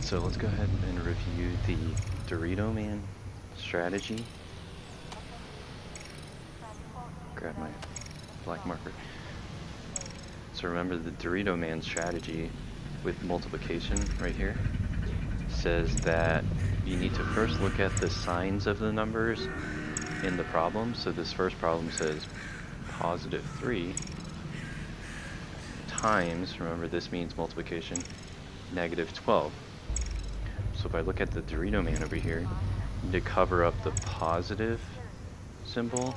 so let's go ahead and review the Dorito Man strategy. Grab my black marker. So remember the Dorito Man strategy with multiplication right here says that you need to first look at the signs of the numbers in the problem. So this first problem says positive 3 times, remember this means multiplication, negative 12. If I look at the Dorito man over here, to cover up the positive symbol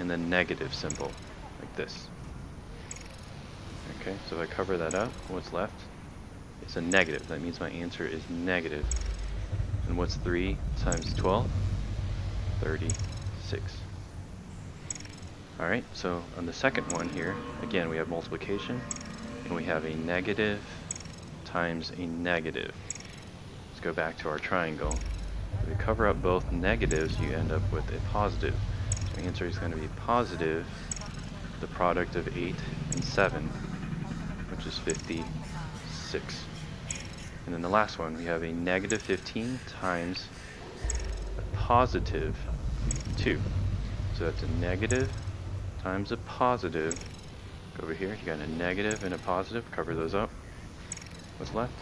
and the negative symbol, like this. Okay, so if I cover that up, what's left? It's a negative. That means my answer is negative. And what's 3 times 12? 36. Alright, so on the second one here, again we have multiplication, and we have a negative times a negative. Go back to our triangle. If we cover up both negatives, you end up with a positive. The answer is going to be positive, the product of 8 and 7, which is 56. And then the last one, we have a negative 15 times a positive 2. So that's a negative times a positive. Over here, you got a negative and a positive, cover those up. What's left?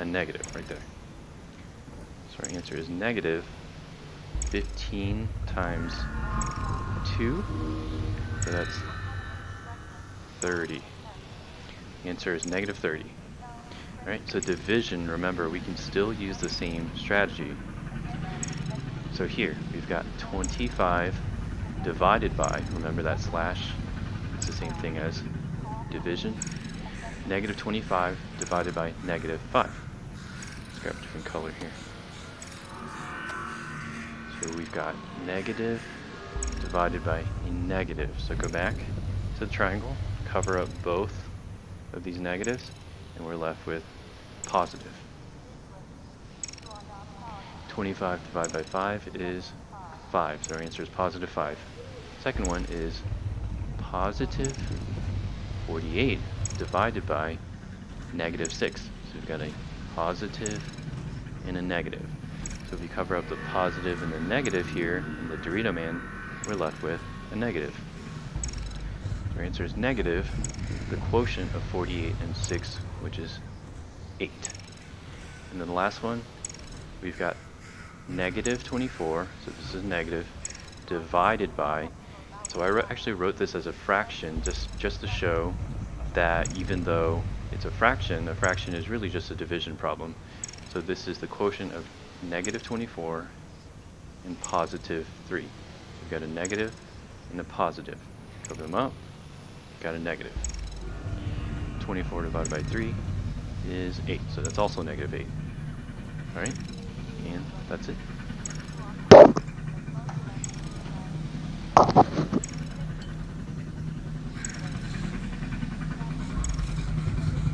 A negative right there. Our answer is negative 15 times 2. So that's 30. The answer is negative 30. Alright, so division, remember, we can still use the same strategy. So here, we've got 25 divided by, remember that slash, it's the same thing as division. Negative 25 divided by negative 5. Let's grab a different color here. So we've got negative divided by a negative. So go back to the triangle, cover up both of these negatives, and we're left with positive. 25 divided by 5 is 5, so our answer is positive 5. Second one is positive 48 divided by negative 6. So we've got a positive and a negative. So if you cover up the positive and the negative here in the Dorito Man, we're left with a negative. Our answer is negative, the quotient of 48 and 6, which is 8. And then the last one, we've got negative 24, so this is negative, divided by, so I actually wrote this as a fraction just, just to show that even though it's a fraction, a fraction is really just a division problem. So this is the quotient of negative 24 and positive 3. So we've got a negative and a positive. Cover them up, got a negative. 24 divided by 3 is 8, so that's also negative 8. Alright, and that's it.